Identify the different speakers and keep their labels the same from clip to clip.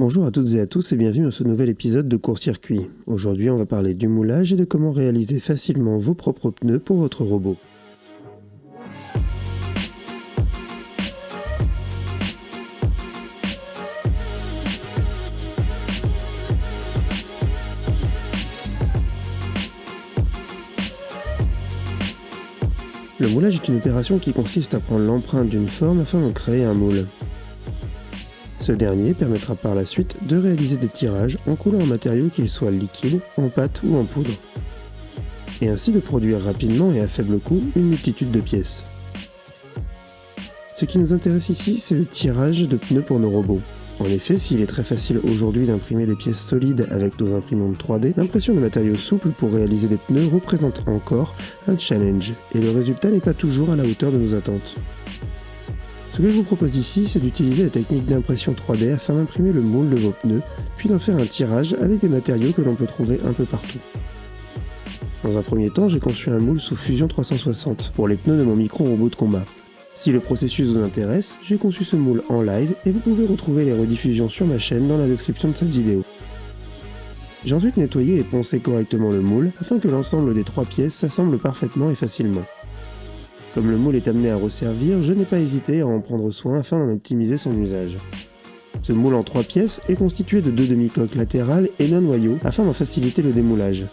Speaker 1: Bonjour à toutes et à tous et bienvenue dans ce nouvel épisode de Court Circuit. Aujourd'hui on va parler du moulage et de comment réaliser facilement vos propres pneus pour votre robot. Le moulage est une opération qui consiste à prendre l'empreinte d'une forme afin d'en créer un moule. Ce dernier permettra par la suite de réaliser des tirages en coulant un matériau qu'il soit liquide, en pâte ou en poudre. Et ainsi de produire rapidement et à faible coût une multitude de pièces. Ce qui nous intéresse ici, c'est le tirage de pneus pour nos robots. En effet, s'il est très facile aujourd'hui d'imprimer des pièces solides avec nos imprimantes 3D, l'impression de matériaux souples pour réaliser des pneus représente encore un challenge, et le résultat n'est pas toujours à la hauteur de nos attentes. Ce que je vous propose ici, c'est d'utiliser la technique d'impression 3D afin d'imprimer le moule de vos pneus, puis d'en faire un tirage avec des matériaux que l'on peut trouver un peu partout. Dans un premier temps, j'ai conçu un moule sous Fusion 360 pour les pneus de mon micro-robot de combat. Si le processus vous intéresse, j'ai conçu ce moule en live et vous pouvez retrouver les rediffusions sur ma chaîne dans la description de cette vidéo. J'ai ensuite nettoyé et poncé correctement le moule afin que l'ensemble des trois pièces s'assemble parfaitement et facilement. Comme le moule est amené à resservir, je n'ai pas hésité à en prendre soin afin d'en optimiser son usage. Ce moule en trois pièces est constitué de deux demi-coques latérales et d'un noyau afin d'en faciliter le démoulage.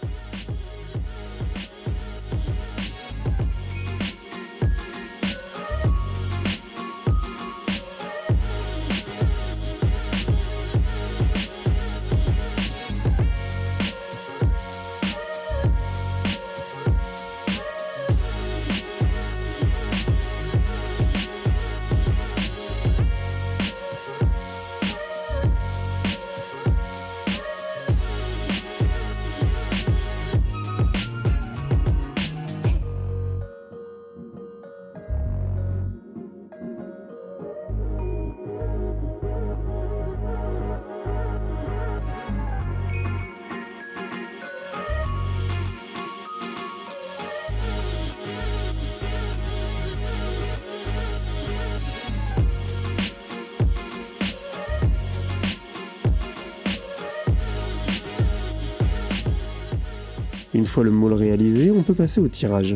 Speaker 1: Une fois le moule réalisé, on peut passer au tirage.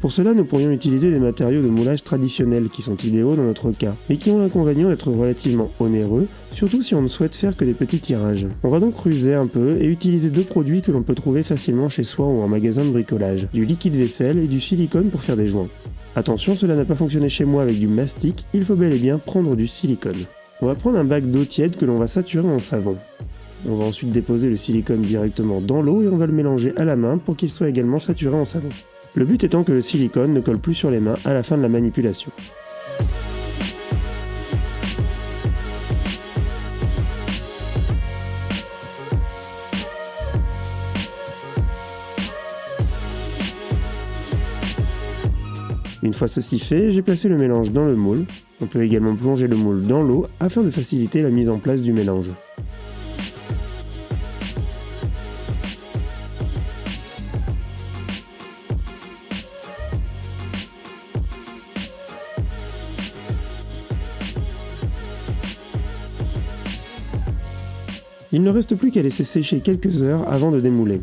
Speaker 1: Pour cela, nous pourrions utiliser des matériaux de moulage traditionnels qui sont idéaux dans notre cas, mais qui ont l'inconvénient d'être relativement onéreux, surtout si on ne souhaite faire que des petits tirages. On va donc ruser un peu et utiliser deux produits que l'on peut trouver facilement chez soi ou en magasin de bricolage, du liquide vaisselle et du silicone pour faire des joints. Attention, cela n'a pas fonctionné chez moi avec du mastic, il faut bel et bien prendre du silicone. On va prendre un bac d'eau tiède que l'on va saturer en savon. On va ensuite déposer le silicone directement dans l'eau et on va le mélanger à la main pour qu'il soit également saturé en savon. Le but étant que le silicone ne colle plus sur les mains à la fin de la manipulation. Une fois ceci fait, j'ai placé le mélange dans le moule. On peut également plonger le moule dans l'eau afin de faciliter la mise en place du mélange. Il ne reste plus qu'à laisser sécher quelques heures avant de démouler.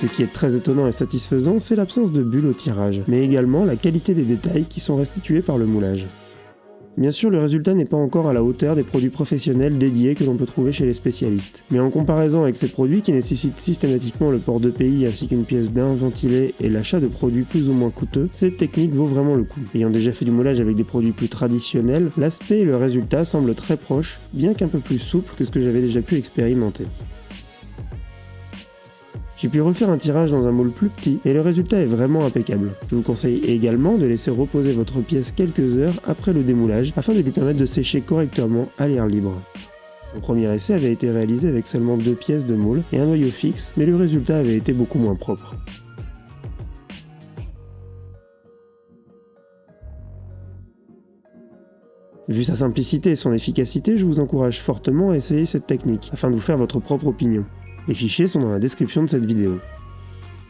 Speaker 1: Ce qui est très étonnant et satisfaisant, c'est l'absence de bulles au tirage, mais également la qualité des détails qui sont restitués par le moulage. Bien sûr, le résultat n'est pas encore à la hauteur des produits professionnels dédiés que l'on peut trouver chez les spécialistes. Mais en comparaison avec ces produits qui nécessitent systématiquement le port de pays ainsi qu'une pièce bien ventilée et l'achat de produits plus ou moins coûteux, cette technique vaut vraiment le coup. Ayant déjà fait du moulage avec des produits plus traditionnels, l'aspect et le résultat semblent très proches, bien qu'un peu plus souple que ce que j'avais déjà pu expérimenter. J'ai pu refaire un tirage dans un moule plus petit et le résultat est vraiment impeccable. Je vous conseille également de laisser reposer votre pièce quelques heures après le démoulage afin de lui permettre de sécher correctement à l'air libre. Mon premier essai avait été réalisé avec seulement deux pièces de moule et un noyau fixe, mais le résultat avait été beaucoup moins propre. Vu sa simplicité et son efficacité, je vous encourage fortement à essayer cette technique, afin de vous faire votre propre opinion. Les fichiers sont dans la description de cette vidéo.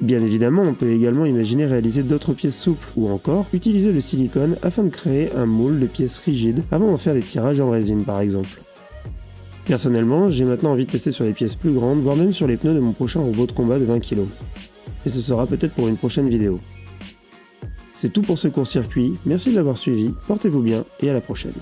Speaker 1: Bien évidemment, on peut également imaginer réaliser d'autres pièces souples, ou encore utiliser le silicone afin de créer un moule de pièces rigides avant d'en faire des tirages en résine par exemple. Personnellement, j'ai maintenant envie de tester sur des pièces plus grandes, voire même sur les pneus de mon prochain robot de combat de 20 kg. Et ce sera peut-être pour une prochaine vidéo. C'est tout pour ce court circuit, merci de l'avoir suivi, portez-vous bien et à la prochaine.